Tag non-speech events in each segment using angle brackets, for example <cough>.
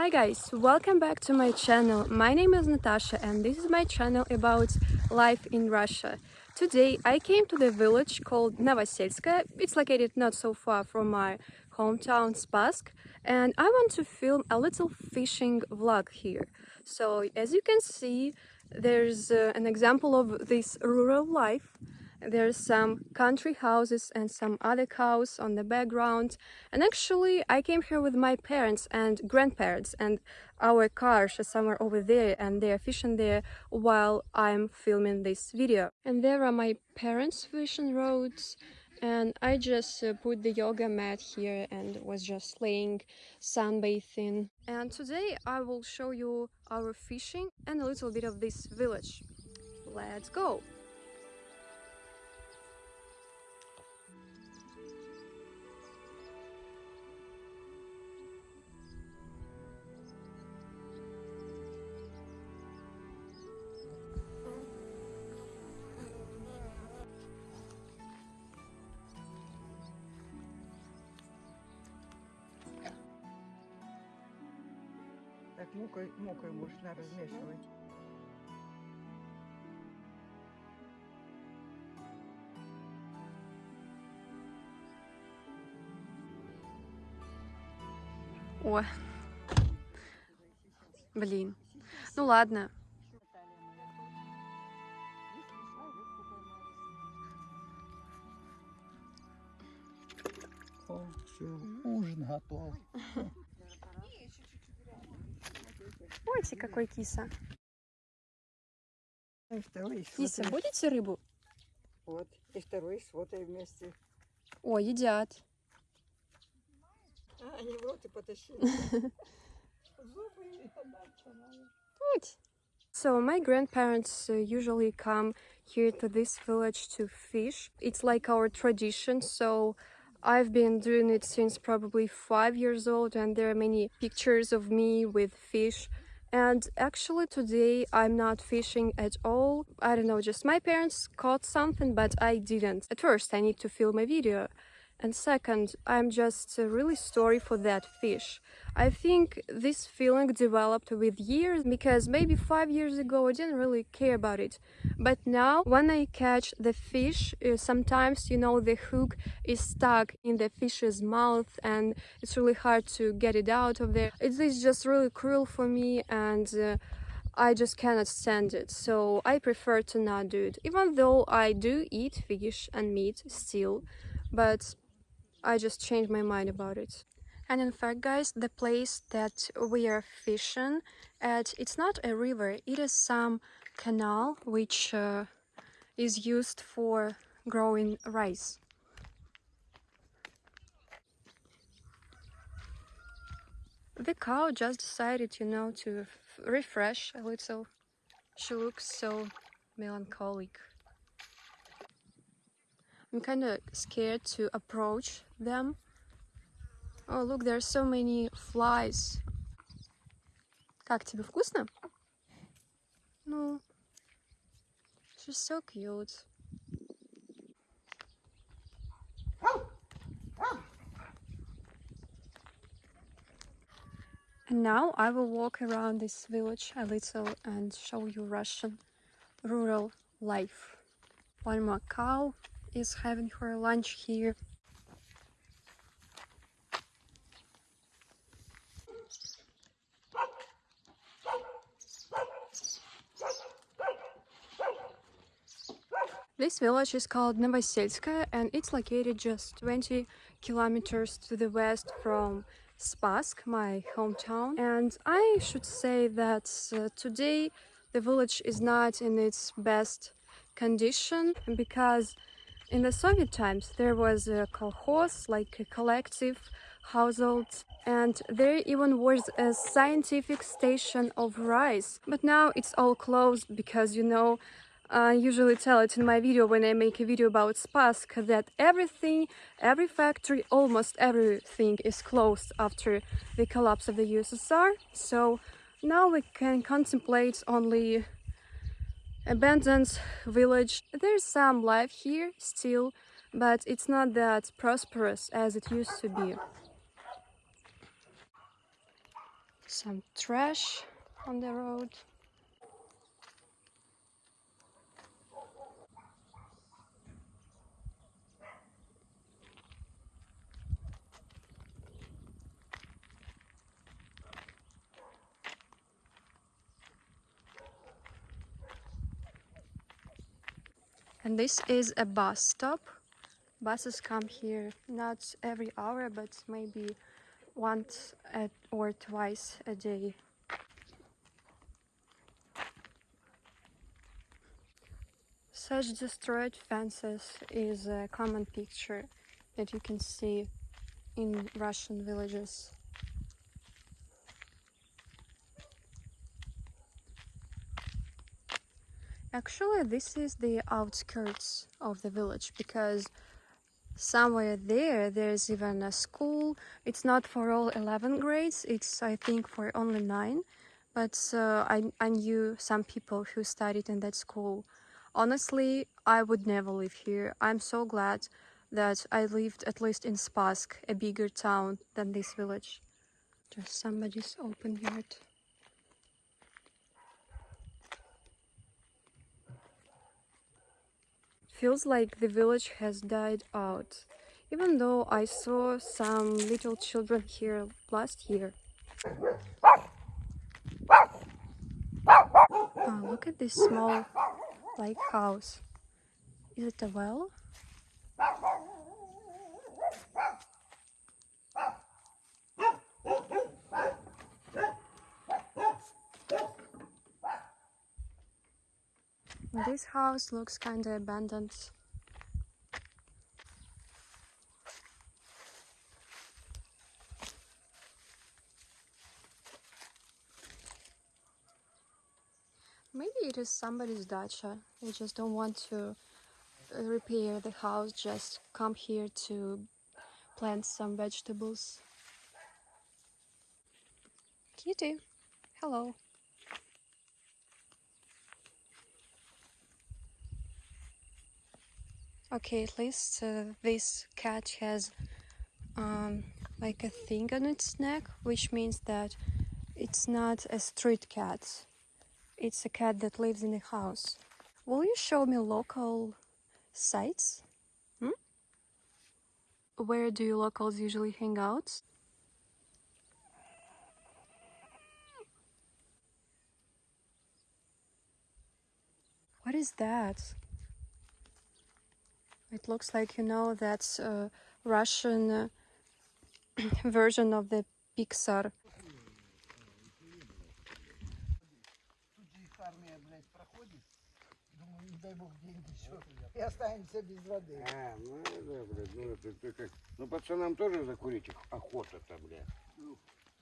Hi guys, welcome back to my channel. My name is Natasha and this is my channel about life in Russia. Today I came to the village called Novoselskaya. It's located not so far from my hometown Spassk and I want to film a little fishing vlog here. So as you can see there's uh, an example of this rural life there's some country houses and some other cows on the background. And actually I came here with my parents and grandparents and our cars are somewhere over there and they're fishing there while I'm filming this video. And there are my parents fishing roads and I just uh, put the yoga mat here and was just laying sunbathing. And today I will show you our fishing and a little bit of this village. Let's go Так мукой, мукой можно размешивать. О, блин. Ну ладно. О, все, ужин готов. <laughs> Ой, какой киса. И второй с Киса, фото- будете рыбу? Вот, и второй с фото вместе. О, едят. А, они в рот и потащили. Зубы не So my grandparents uh, usually come here to this village to fish. It's like our tradition, so I've been doing it since probably five years old and there are many pictures of me with fish. And actually today I'm not fishing at all. I don't know, just my parents caught something, but I didn't. At first I need to film a video. And second, I'm just uh, really sorry for that fish. I think this feeling developed with years because maybe five years ago I didn't really care about it. But now when I catch the fish, uh, sometimes, you know, the hook is stuck in the fish's mouth and it's really hard to get it out of there. It is just really cruel for me and uh, I just cannot stand it. So I prefer to not do it. Even though I do eat fish and meat still, but I just changed my mind about it. And in fact, guys, the place that we are fishing at, it's not a river, it is some canal which uh, is used for growing rice. The cow just decided, you know, to refresh a little. She looks so melancholic. I'm kind of scared to approach them. Oh, look, there are so many flies. Как тебе вкусно? Ну, she's so cute. And now I will walk around this village a little and show you Russian rural life. One more cow is having her lunch here. This village is called Novoselskaya and it's located just 20 kilometers to the west from Spassk, my hometown. And I should say that uh, today the village is not in its best condition because in the Soviet times there was a kolkhoz, like a collective household, and there even was a scientific station of rice. But now it's all closed because, you know, I usually tell it in my video when I make a video about Spassk that everything, every factory, almost everything is closed after the collapse of the USSR. So now we can contemplate only abandoned village. There's some life here still, but it's not that prosperous as it used to be. Some trash on the road. And this is a bus stop. Buses come here not every hour, but maybe once at, or twice a day. Such destroyed fences is a common picture that you can see in Russian villages. Actually, this is the outskirts of the village because somewhere there there's even a school. It's not for all 11 grades, it's I think for only 9. But uh, I, I knew some people who studied in that school. Honestly, I would never live here. I'm so glad that I lived at least in Spassk, a bigger town than this village. Just somebody's open yard. Feels like the village has died out, even though I saw some little children here last year. Oh, look at this small, like house. Is it a well? This house looks kinda abandoned. Maybe it is somebody's dacha. They just don't want to repair the house, just come here to plant some vegetables. Kitty, hello. Okay, at least uh, this cat has um, like a thing on its neck, which means that it's not a street cat. It's a cat that lives in a house. Will you show me local sites? Hmm? Where do you locals usually hang out? What is that? It looks like you know that's a Russian uh, <clears throat> version of the Pixar. Тут же их армия, блядь, проходит. Думаю, не дай бог деньги еще. И останемся без воды. А, ну да, блядь, ну это ты как. Ну пацанам тоже закурить ох- охота-то, блядь.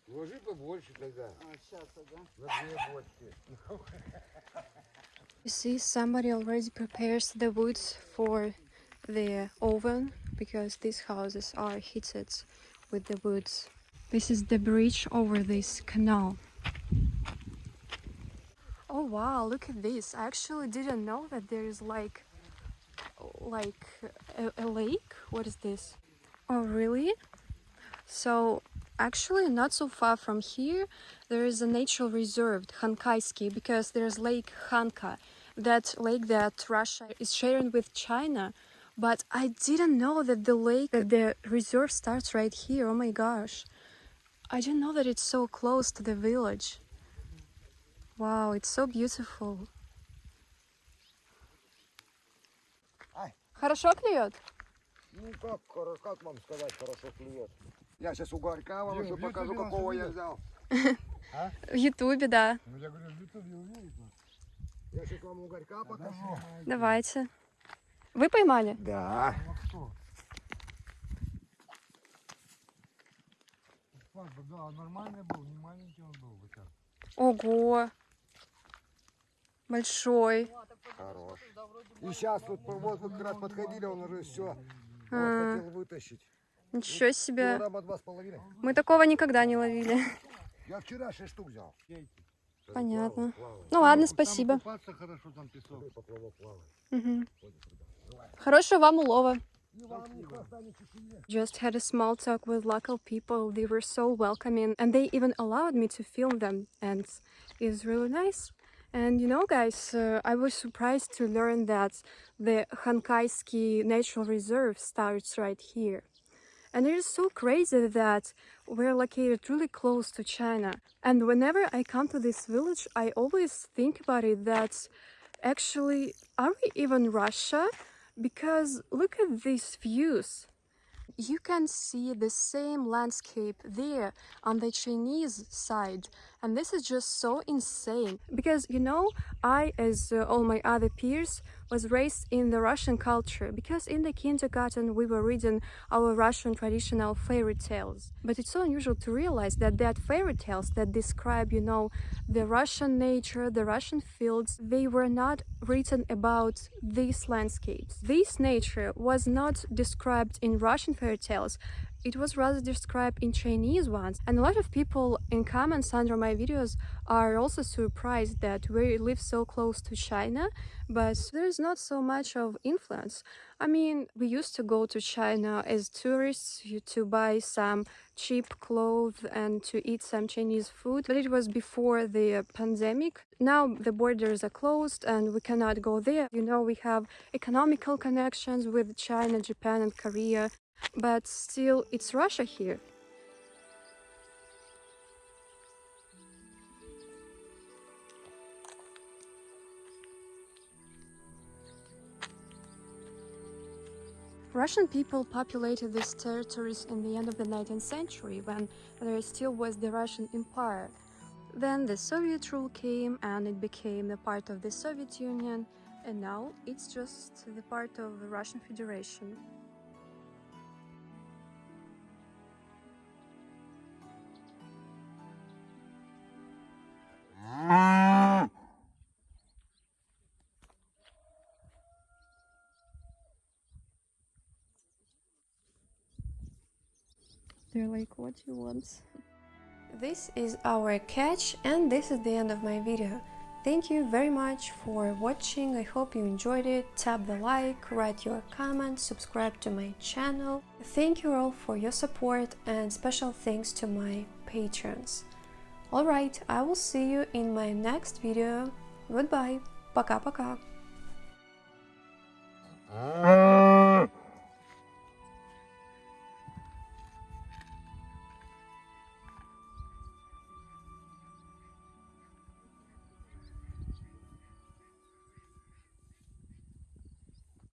Вложи побольше тогда. А, сейчас, да? На две бочки. You see, somebody already prepares the wood for the oven because these houses are heated with the woods. This is the bridge over this canal. Oh wow, look at this. I actually didn't know that there is like like a, a lake. What is this? Oh really? So actually not so far from here there is a natural reserve Khankaysky because there's lake Khanka that lake that Russia is sharing with China but I didn't know that the lake that the reserve starts right here oh my gosh I didn't know that it's so close to the village wow it's so beautiful Ай. Хорошо клюет? Ну как, хоро- как вам сказать, хорошо клюет. Я сейчас у Горька вам Дим, еще в покажу, Ютубе нас какого я увидят. взял. <laughs> В Ютубе, да. Ну, я говорю, в Ютубе увидит нас. Я сейчас вам у Горька покажу. Давайте. Вы поймали? Да. А да, нормальный был, не маленький он был. Ого! Большой. Хорош. И сейчас тут вот как раз подходили, он уже все А. хотел вытащить. Ничего себе. Мы такого никогда не ловили. Я вчера шесть штук взял. Понятно. Ну ладно, Там спасибо. купаться хорошо, там песок. Мгм. Хорошего вам улова. Just had a small talk with local people. They were so welcoming and they even allowed me to film them and it's really nice. And you know guys, uh, I was surprised to learn that the Khankaysky Natural Reserve starts right here. And it is so crazy that we're located really close to China. And whenever I come to this village, I always think about it that actually, are we even Russia? Because look at these views. You can see the same landscape there on the Chinese side. And this is just so insane. Because, you know, I, as uh, all my other peers, was raised in the Russian culture because in the kindergarten we were reading our Russian traditional fairy tales. But it's so unusual to realize that that fairy tales that describe, you know, the Russian nature, the Russian fields, they were not written about these landscapes. This nature was not described in Russian fairy tales, it was rather described in Chinese ones. And a lot of people in comments under my videos are also surprised that we live so close to China, but there's not so much of influence. I mean, we used to go to China as tourists to buy some cheap clothes and to eat some Chinese food, but it was before the pandemic. Now the borders are closed and we cannot go there. You know, we have economical connections with China, Japan and Korea, but still it's Russia here. Russian people populated these territories in the end of the 19th century when there still was the Russian Empire. Then the Soviet rule came and it became the part of the Soviet Union and now it's just the part of the Russian Federation. They're like, what you want? This is our catch and this is the end of my video. Thank you very much for watching, I hope you enjoyed it, tap the like, write your comment, subscribe to my channel. Thank you all for your support and special thanks to my patrons. Alright, I will see you in my next video. Goodbye, пока-пока. А.